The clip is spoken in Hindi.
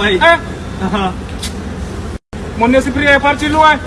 भाई Eh? हाँ Mo ne si pri e par ci luwa.